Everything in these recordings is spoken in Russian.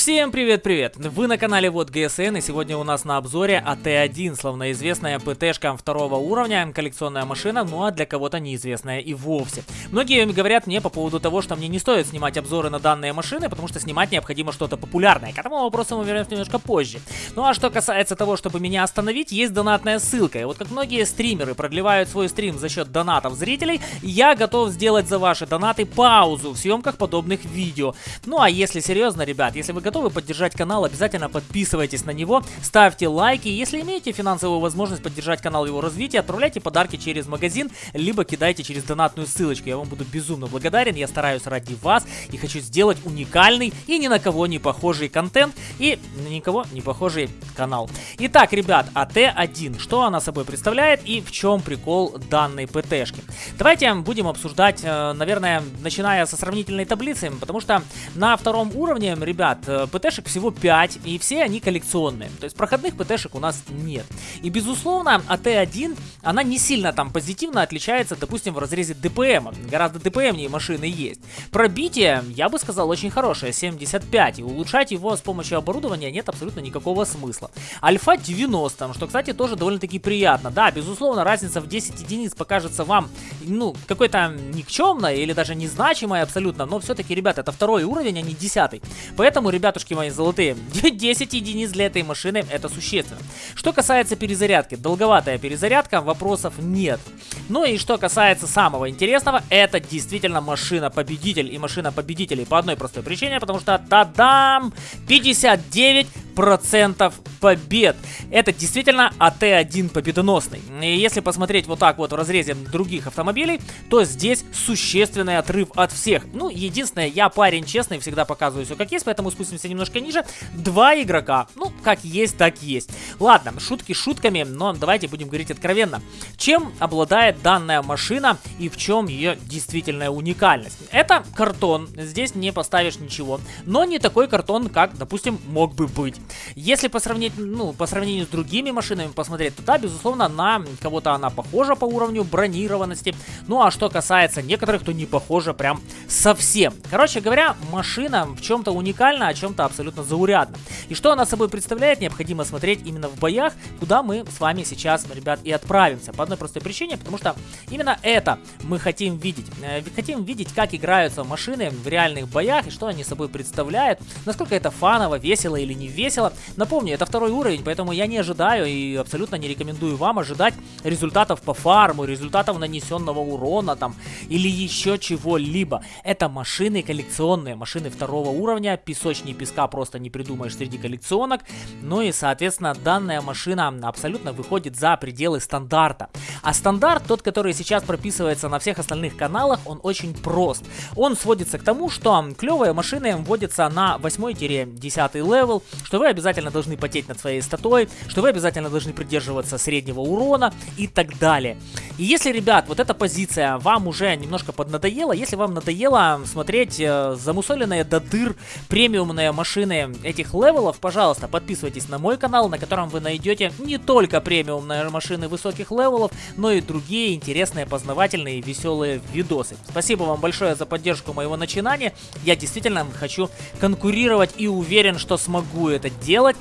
Всем привет-привет! Вы на канале Вот ГСН и сегодня у нас на обзоре АТ-1, словно известная ПТшка второго уровня, коллекционная машина, ну а для кого-то неизвестная и вовсе. Многие говорят мне по поводу того, что мне не стоит снимать обзоры на данные машины, потому что снимать необходимо что-то популярное. К этому вопросу мы вернемся немножко позже. Ну а что касается того, чтобы меня остановить, есть донатная ссылка. И вот как многие стримеры продлевают свой стрим за счет донатов зрителей, я готов сделать за ваши донаты паузу в съемках подобных видео. Ну а если серьезно, ребят, если вы вы готовы поддержать канал, обязательно подписывайтесь на него, ставьте лайки. Если имеете финансовую возможность поддержать канал его развития, отправляйте подарки через магазин, либо кидайте через донатную ссылочку. Я вам буду безумно благодарен, я стараюсь ради вас и хочу сделать уникальный и ни на кого не похожий контент и на никого не похожий канал. Итак, ребят, АТ-1, что она собой представляет и в чем прикол данной ПТшки? Давайте будем обсуждать, э, наверное, начиная со сравнительной таблицы, потому что на втором уровне, ребят, Э, ПТшек всего 5, и все они коллекционные. То есть проходных ПТшек у нас нет. И безусловно, АТ-1, она не сильно там позитивно отличается, допустим, в разрезе ДПМ. Гораздо ДПМнее машины есть. Пробитие, я бы сказал, очень хорошее, 75. И улучшать его с помощью оборудования нет абсолютно никакого смысла. Альфа 90, что, кстати, тоже довольно-таки приятно. Да, безусловно, разница в 10 единиц покажется вам, ну, какой-то никчемной или даже незначимой абсолютно, но все-таки, ребят, это второй уровень, а не десятый. Поэтому, ребятушки мои золотые, 10 единиц для этой машины это существенно. Что касается перезарядки, долговатая перезарядка, вопросов нет. Ну и что касается самого интересного, это действительно машина-победитель и машина победителей по одной простой причине, потому что, тадам, 59 процентов побед. Это действительно АТ-1 победоносный. И если посмотреть вот так вот в разрезе других автомобилей, то здесь существенный отрыв от всех. Ну, единственное, я парень честный, всегда показываю все как есть, поэтому спустимся немножко ниже. Два игрока. Ну, как есть, так есть. Ладно, шутки шутками, но давайте будем говорить откровенно. Чем обладает данная машина и в чем ее действительная уникальность? Это картон, здесь не поставишь ничего, но не такой картон, как, допустим, мог бы быть. Если по сравнению, ну, по сравнению с другими машинами посмотреть, то да, безусловно, на кого-то она похожа по уровню бронированности. Ну, а что касается некоторых, то не похожа прям совсем. Короче говоря, машина в чем-то уникальна, а чем-то абсолютно заурядна. И что она собой представляет, необходимо смотреть именно в боях, куда мы с вами сейчас, ребят, и отправимся. По одной простой причине, потому что именно это мы хотим видеть. Э, хотим видеть, как играются машины в реальных боях и что они собой представляют, насколько это фаново, весело или не весело весело. Напомню, это второй уровень, поэтому я не ожидаю и абсолютно не рекомендую вам ожидать результатов по фарму, результатов нанесенного урона там или еще чего-либо. Это машины коллекционные, машины второго уровня, песочнее песка просто не придумаешь среди коллекционок. Ну и, соответственно, данная машина абсолютно выходит за пределы стандарта. А стандарт, тот, который сейчас прописывается на всех остальных каналах, он очень прост. Он сводится к тому, что клевые машины вводятся на 8-10 левел, что вы обязательно должны потеть над своей статой, что вы обязательно должны придерживаться среднего урона и так далее. И если, ребят, вот эта позиция вам уже немножко поднадоела, если вам надоело смотреть э, замусоленные до дыр премиумные машины этих левелов, пожалуйста, подписывайтесь на мой канал, на котором вы найдете не только премиумные машины высоких левелов, но и другие интересные, познавательные и веселые видосы. Спасибо вам большое за поддержку моего начинания. Я действительно хочу конкурировать и уверен, что смогу это делать.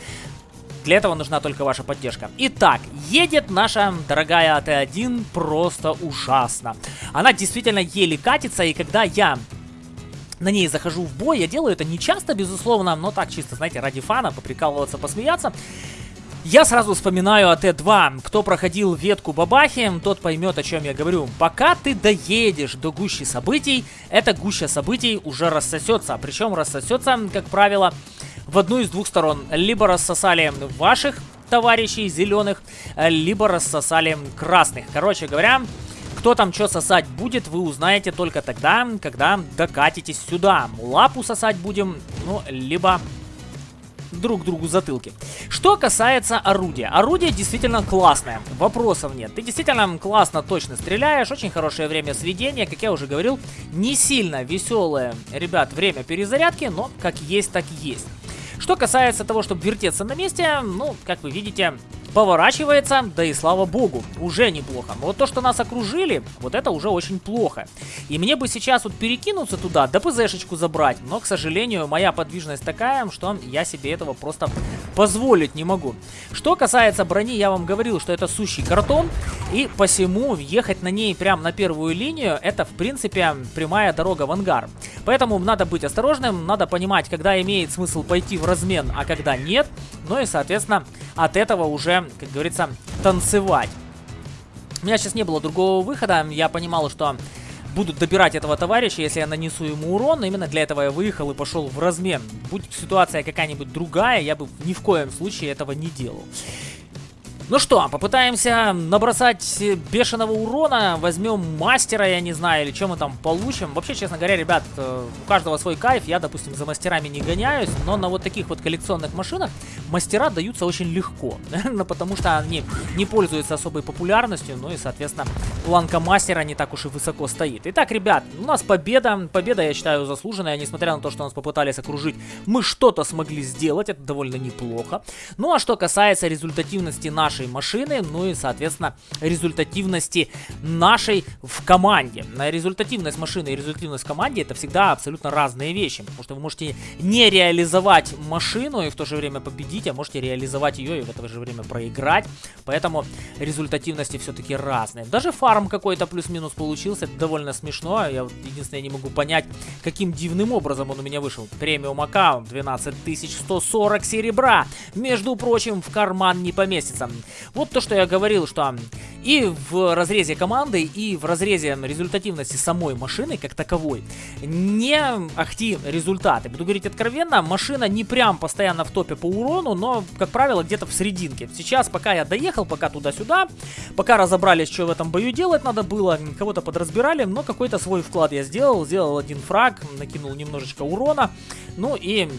Для этого нужна только ваша поддержка. Итак, едет наша дорогая АТ-1 просто ужасно. Она действительно еле катится, и когда я на ней захожу в бой, я делаю это не часто, безусловно, но так чисто, знаете, ради фана, поприкалываться, посмеяться. Я сразу вспоминаю АТ-2. Кто проходил ветку бабахи, тот поймет, о чем я говорю. Пока ты доедешь до гущи событий, эта гуща событий уже рассосется. Причем рассосется, как правило, в одну из двух сторон. Либо рассосали ваших товарищей зеленых, либо рассосали красных. Короче говоря, кто там что сосать будет, вы узнаете только тогда, когда докатитесь сюда. Лапу сосать будем, ну, либо друг другу затылки. Что касается орудия. Орудие действительно классное, вопросов нет. Ты действительно классно, точно стреляешь, очень хорошее время сведения, как я уже говорил, не сильно веселое, ребят, время перезарядки, но как есть, так есть. Что касается того, чтобы вертеться на месте, ну, как вы видите, поворачивается, да и слава богу, уже неплохо. Но вот то, что нас окружили, вот это уже очень плохо. И мне бы сейчас вот перекинуться туда, да ПЗшечку забрать, но, к сожалению, моя подвижность такая, что я себе этого просто позволить не могу. Что касается брони, я вам говорил, что это сущий картон, и посему ехать на ней прямо на первую линию, это, в принципе, прямая дорога в ангар. Поэтому надо быть осторожным, надо понимать, когда имеет смысл пойти в размен, а когда нет. Ну и, соответственно, от этого уже, как говорится, танцевать. У меня сейчас не было другого выхода. Я понимал, что буду добирать этого товарища, если я нанесу ему урон. Именно для этого я выехал и пошел в размен. Будь ситуация какая-нибудь другая, я бы ни в коем случае этого не делал. Ну что, попытаемся набросать бешеного урона. Возьмем мастера, я не знаю, или что мы там получим. Вообще, честно говоря, ребят, э, у каждого свой кайф. Я, допустим, за мастерами не гоняюсь, но на вот таких вот коллекционных машинах мастера даются очень легко. Ну, потому что они не пользуются особой популярностью, ну и, соответственно, планка мастера не так уж и высоко стоит. Итак, ребят, у нас победа. Победа, я считаю, заслуженная. Несмотря на то, что нас попытались окружить, мы что-то смогли сделать. Это довольно неплохо. Ну а что касается результативности нашей нашей машины, ну и, соответственно, результативности нашей в команде. Результативность машины и результативность в команде это всегда абсолютно разные вещи, потому что вы можете не реализовать машину и в то же время победить, а можете реализовать ее и в это же время проиграть, поэтому результативности все-таки разные. Даже фарм какой-то плюс-минус получился, это довольно смешно, я единственное не могу понять, каким дивным образом он у меня вышел. Премиум аккаунт 12140 серебра, между прочим, в карман не поместится. Вот то, что я говорил, что и в разрезе команды, и в разрезе результативности самой машины как таковой не ахти результаты. Буду говорить откровенно, машина не прям постоянно в топе по урону, но, как правило, где-то в серединке. Сейчас, пока я доехал, пока туда-сюда, пока разобрались, что в этом бою делать надо было, кого-то подразбирали, но какой-то свой вклад я сделал. Сделал один фраг, накинул немножечко урона, ну и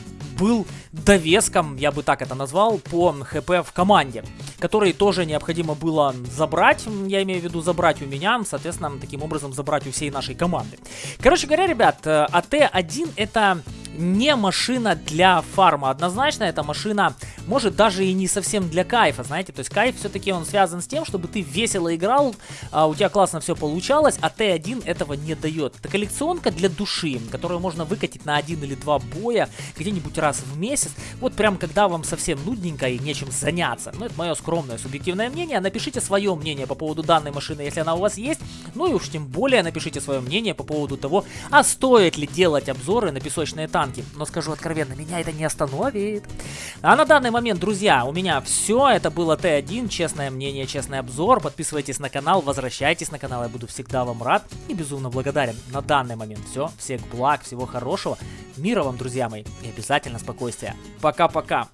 был довеском, я бы так это назвал, по хп в команде, который тоже необходимо было забрать, я имею в виду забрать у меня, соответственно, таким образом забрать у всей нашей команды. Короче говоря, ребят, э, АТ-1 это не машина для фарма. Однозначно, эта машина может даже и не совсем для кайфа, знаете. То есть кайф все-таки он связан с тем, чтобы ты весело играл, а у тебя классно все получалось, а Т1 этого не дает. Это коллекционка для души, которую можно выкатить на один или два боя где-нибудь раз в месяц. Вот прям когда вам совсем нудненько и нечем заняться. Ну, это мое скромное субъективное мнение. Напишите свое мнение по поводу данной машины, если она у вас есть. Ну и уж тем более напишите свое мнение по поводу того, а стоит ли делать обзоры на песочные танки. Но скажу откровенно, меня это не остановит. А на данный момент, друзья, у меня все. Это было Т1, честное мнение, честный обзор. Подписывайтесь на канал, возвращайтесь на канал, я буду всегда вам рад и безумно благодарен. На данный момент все. Всех благ, всего хорошего. Мира вам, друзья мои, и обязательно спокойствия. Пока-пока.